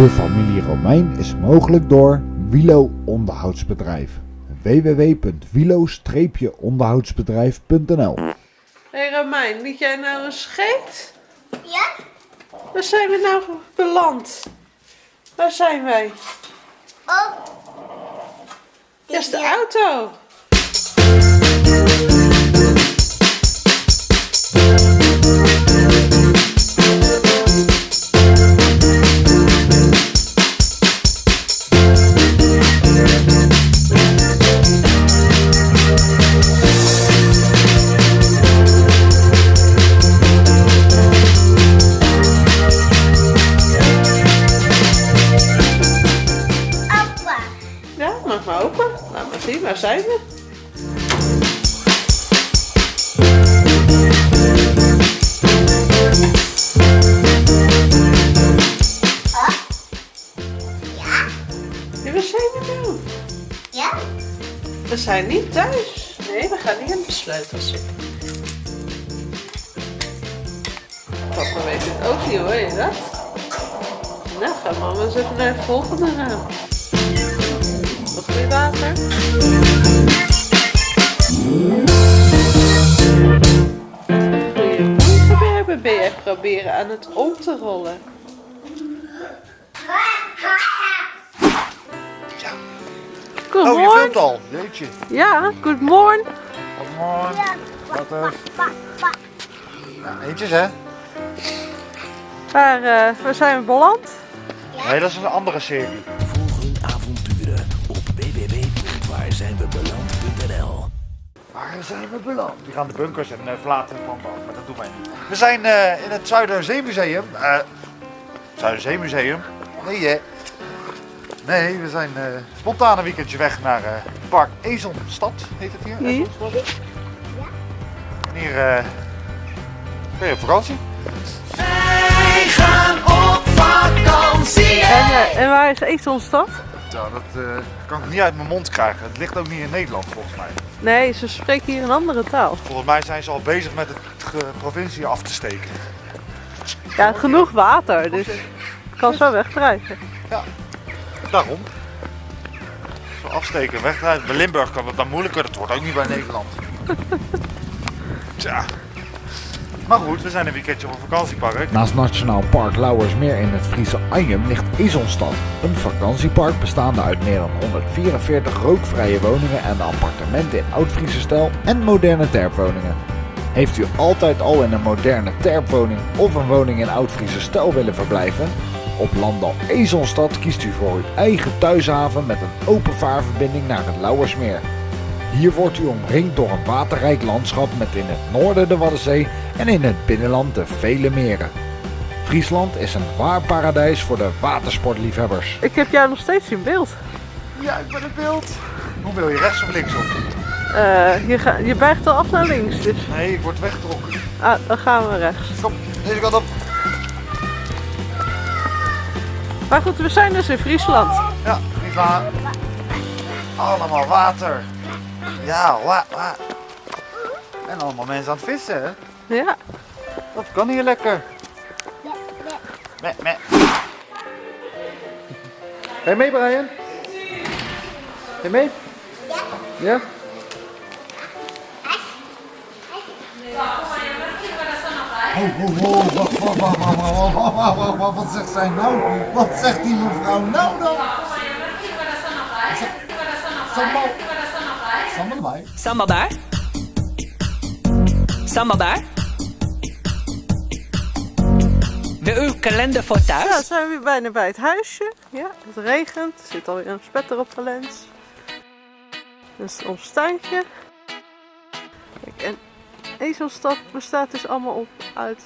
De familie Romein is mogelijk door Wilo Onderhoudsbedrijf. www.wilo-onderhoudsbedrijf.nl Hé hey Romein, liet jij nou een scheet? Ja? Waar zijn we nou beland? Waar zijn wij? Oh. Dat is de auto. Waar zijn we nou? Ja? We zijn niet thuis. Nee, we gaan niet in de sleutels zitten. Papa weet het ook niet, hoor je dat? Nou, gaan mama eens even naar het volgende raam. Nog meer water? Jij proberen aan het om te rollen? Good Oh, je morning. filmt al. Jeetje. Ja, good morning. Goedemorgen. Ja. Wat. Ja, eentjes hè? Waar, eh, waar zijn we beland? Nee, dat is een andere serie. Volg hun avonturen op www.waarzijnwebeland.nl Waar zijn we beland? Die gaan de bunkers en uh, verlaten van bouwen, maar dat doen wij niet. We zijn eh, in het Zuiderzeemuseum. eh Zuiderzeemuseum? Nee hè? Nee, we zijn eh spontaan een weekendje weg naar eh, Park Ezelstad, heet het hier? Hier. Ezelstad? En hier eh ben je op vakantie. Wij gaan op vakantie. En, en waar is Ezelstad? Ja, dat eh, kan ik niet uit mijn mond krijgen. Het ligt ook niet in Nederland volgens mij. Nee, ze spreken hier een andere taal. Volgens mij zijn ze al bezig met het ge- provincie af te steken. Ja, genoeg water, dus kan zo wegdrijven. Daarom. Zo afsteken, wegrijden. Bij Limburg kan het dan moeilijker, dat wordt ook niet bij Nederland. Tja. Maar goed, we zijn een weekendje op een vakantiepark. Naast Nationaal Park Lauwersmeer in het Friese Anjem ligt Ezelstad. Een vakantiepark bestaande uit meer dan 144 rookvrije woningen en appartementen in oud-Friese stijl en moderne terpwoningen. Heeft u altijd al in een moderne terpwoning of een woning in oud-Friese stijl willen verblijven? Op Landal Ezelstad kiest u voor uw eigen thuishaven met een open vaarverbinding naar het Lauwersmeer. Hier wordt u omringd door een waterrijk landschap met in het noorden de Waddenzee en in het binnenland de vele meren. Friesland is een waar paradijs voor de watersportliefhebbers. Ik heb jou nog steeds in beeld. Ja, ik ben het beeld. Hoe wil je, rechts of links op? Eh, je, ga, je buigt al af naar links, dus Nee, ik word weggetrokken. ah, dan gaan we rechts. Kom, deze kant op. Maar goed, we zijn dus in Friesland. Ja, Friesland. Allemaal water. Ja, wa, wa. En allemaal mensen aan het vissen, hè? Ja, Dat kan hier lekker. Meh, meh. Ga je mee, Brian? Ga je mee? Ja. Oh, oh, oh, wacht, wat zegt zij nou? Wat zegt die mevrouw nou dan? Sambal. Sambalbaar. Sambalbaar. Sambalbaar. De uw kalender voor thuis. Ja, zijn we weer bijna bij het huisje. Ja, het regent. Er zit alweer een spetter op de lens. Dat is ons tuintje. Kijk, en ezelstap bestaat dus allemaal op uit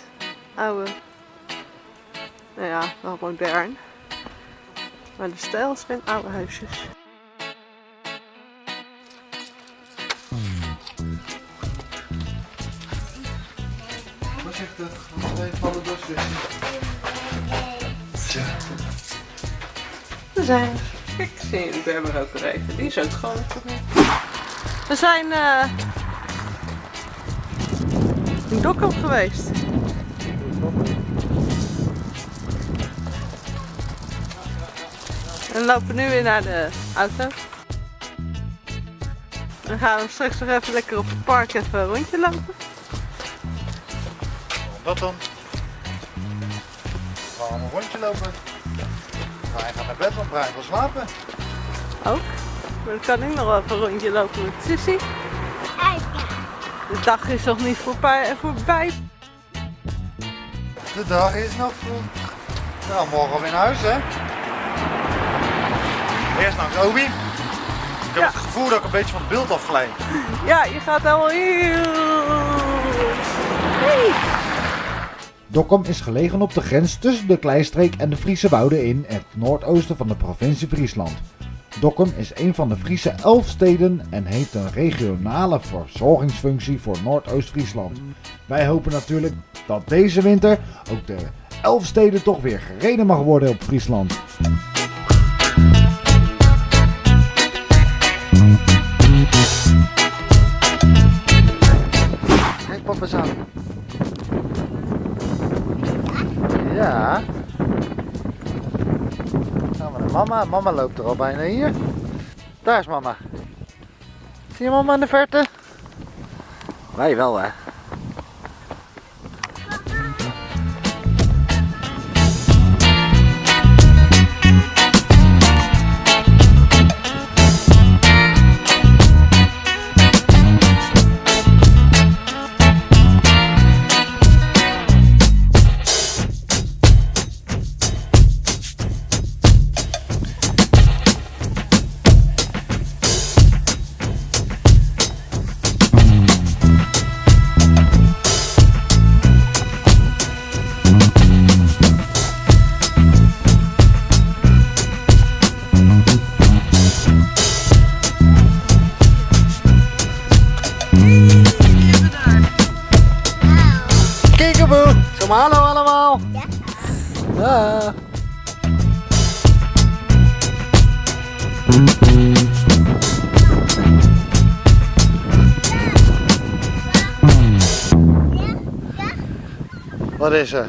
oude, nou ja, wel modern. Maar de stijl zijn oude huisjes. Voorzichtig, want wij vallen door We zijn. Zie ik ben er ook weer even. Die is ook gewoon. We zijn eh in Dokkum geweest. We lopen nu weer naar de auto. Dan gaan we straks nog even lekker op het park even een rondje lopen. Wat dan? We gaan een rondje lopen. Brian gaat naar bed, want Brian wil slapen. Ook. Maar dan kan ik nog wel even een rondje lopen met Sissy. De dag is nog niet voorbij. voorbij. De dag is nog vroeg. Nou, morgen weer naar huis, hè? Eerst langs Obi. Ik heb Ja. het gevoel dat ik een beetje van het beeld afglijd. Ja, je gaat helemaal heel... Hey. Dokkum is gelegen op de grens tussen de Kleistreek en de Friese Wouden in het noordoosten van de provincie Friesland. Dokkum is een van de Friese elf steden en heeft een regionale verzorgingsfunctie voor Noordoost-Friesland. Wij hopen natuurlijk dat deze winter ook de elf steden toch weer gereden mag worden op Friesland. Mama. Loopt er al bijna hier. Daar is mama. Zie je mama in de verte? Wij wel hè. Maar hallo allemaal. Ja. Wat is er?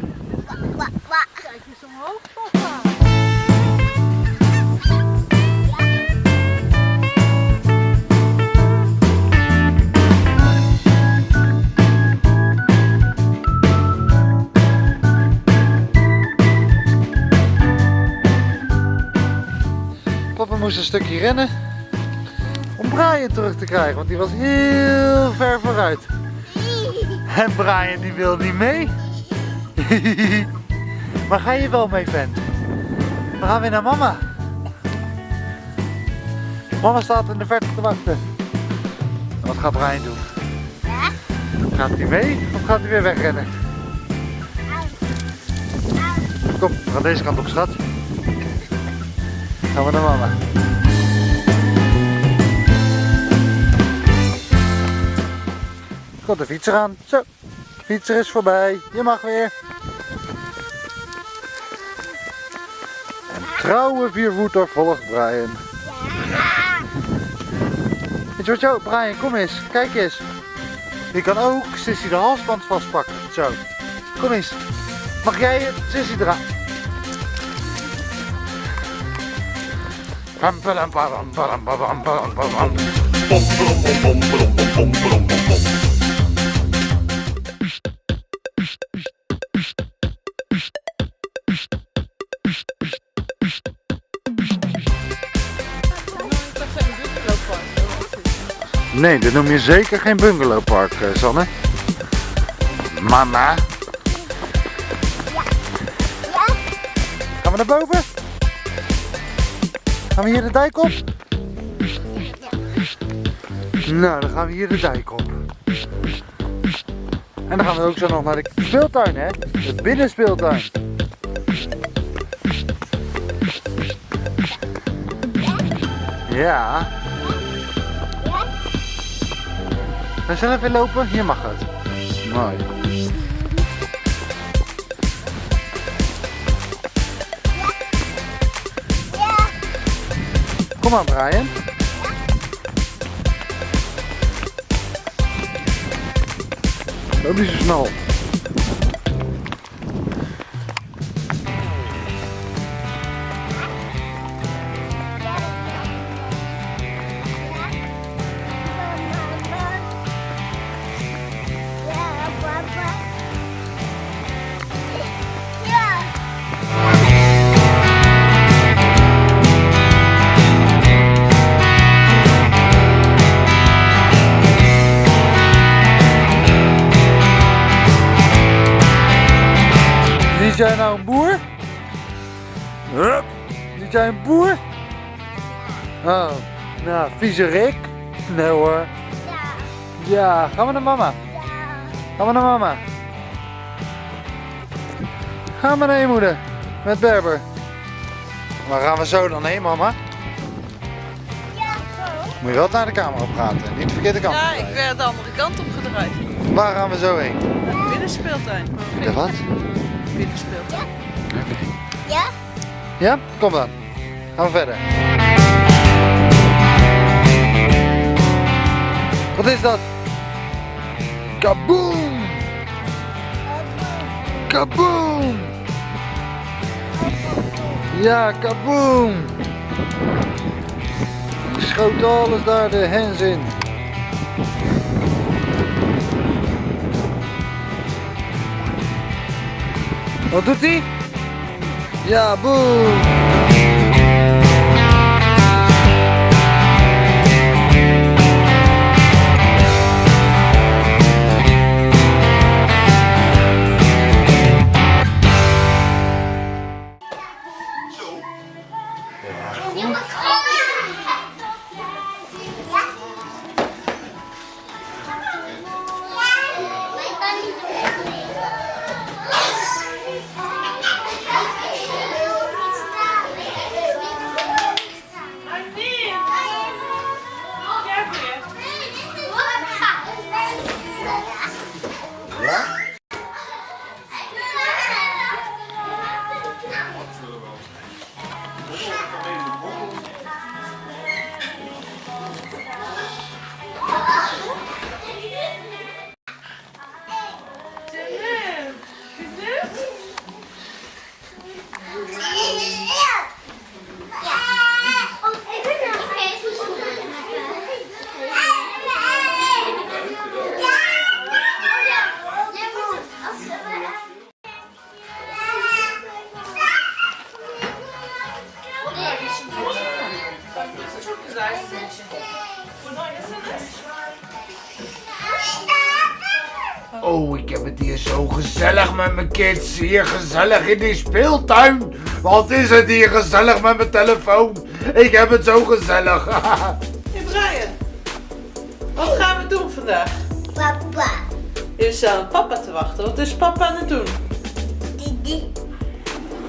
Moest een stukje rennen om Brian terug te krijgen, want die was heel ver vooruit. En Brian die wil niet mee. maar ga je wel mee, vent? We gaan weer naar mama. Mama staat in de verte te wachten. En wat gaat Brian doen? Gaat hij mee of gaat hij weer wegrennen? Kom, we gaan deze kant op, schat. Gaan we naar mama. Komt de fietser aan. Zo, de fietser is voorbij. Je mag weer. Een trouwe viervoeter volgt Brian. Weet je wat jou, Brian, kom eens. Kijk eens. Je kan ook Sissy de halsband vastpakken. Zo. Kom eens. Mag jij het Sissy draaien? Nee, dit noem je zeker geen bungalowpark, eh, Sanne. Mama. Gaan we naar boven? Gaan we hier de dijk op? Nou, dan gaan we hier de dijk op. En dan gaan we ook zo nog naar de speeltuin, hè? De binnenspeeltuin. Ja. We zullen even lopen? Hier mag het. Mooi. Kom maar, Brian. Niet zo snel. Is jij nou een boer? Hup. Is jij een boer? Oh, nou, viezerik? Nee hoor. Ja, gaan we naar mama. Gaan we naar mama. Gaan we naar je moeder. Met Berber. Waar gaan we zo dan heen, mama? Moet je wel naar de camera praten. Niet de verkeerde kant Ja, op ik werd de andere kant op gedraaid. Waar gaan we zo heen? Binnenspeeltuin. De wat? Binnenspeeltuin. Ja? Ja? Kom dan. Gaan we verder. Wat is dat? Kaboom! Kaboom! Ja, kaboom! Die schoot alles daar de hens in. Wat doet hij? Ja, met mijn kids. Hier gezellig in die speeltuin. Wat is het hier gezellig met mijn telefoon? Ik heb het zo gezellig. Hey Brian, wat gaan we doen vandaag? Papa. Je staat op papa te wachten. Wat is papa aan het doen? Didi.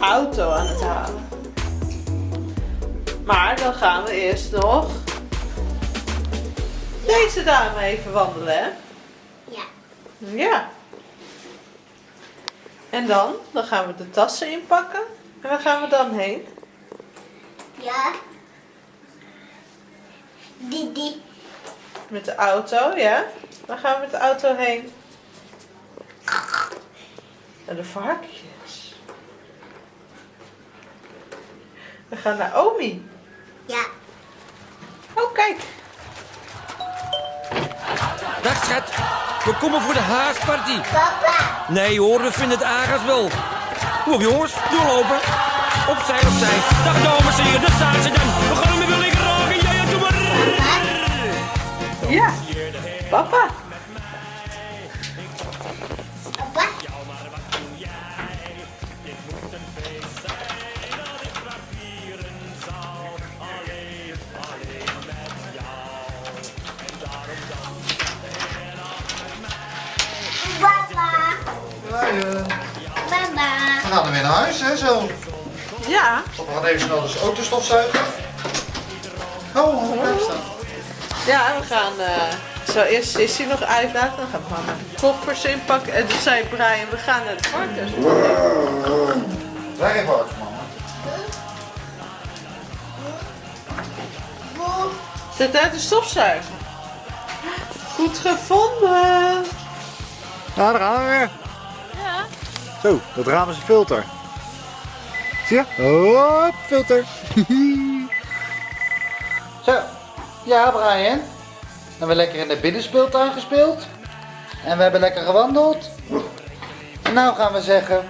Auto aan het halen. Maar dan gaan we eerst nog deze dame even wandelen, hè? Ja. Ja. En dan? Dan gaan we de tassen inpakken. En waar gaan we dan heen? Ja. Didi. Met de auto, ja? Waar gaan we met de auto heen? Naar de varkens. We gaan naar Omi. Ja. Oh, kijk. Dag schat, we komen voor de haasparty. Papa. Nee hoor, we vinden het aardig wel. Kom op jongens, doorlopen. Opzij, opzij. Dag dames en heren, daar staan ze dan. We gaan hem weer lekker raken. Ja, ja, doe maar. Ja. Papa. Gaan even snel de auto stofzuigen. Oh, oh, blijf staan. Ja, we gaan eh, zo eerst Sissy nog uitlaten. Dan gaan we mama de koffers inpakken. En toen zei Brian, we gaan naar de varkens. Leg even uit, mama. Zet uit de stofzuiger. Goed gevonden. Ja, daar gaan we weer. Ja. Zo, dat raam is een filter. Zie je? Hop, filter. Zo. Ja, Brian. We hebben lekker in de binnenspeeltuin gespeeld. En we hebben lekker gewandeld. En nou gaan we zeggen,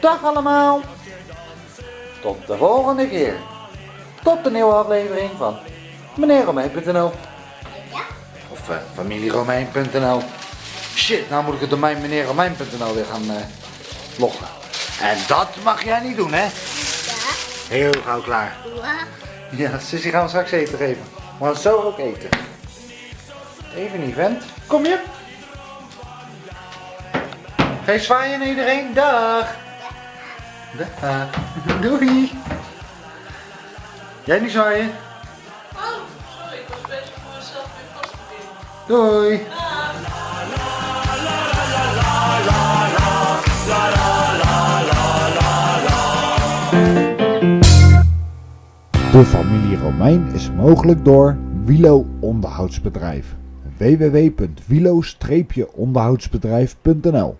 dag allemaal. Tot de volgende keer. Tot de nieuwe aflevering van meneerromein.nl Of eh, familieromein.nl Shit, nou moet ik het domein meneerromein.nl weer gaan eh, loggen. En dat mag jij niet doen, hè? Heel gauw klaar. Ja, Sissy gaan we straks eten geven. We gaan zo ook eten. Even niet, vent. Kom je? Je zwaaien naar iedereen? Dag. Dag. Doei. Jij niet zwaaien? Oh, sorry, ik was bezig voor mezelf weer vast te binden. Doei. De familie Romein is mogelijk door Wilo Onderhoudsbedrijf. www.wilo-onderhoudsbedrijf.nl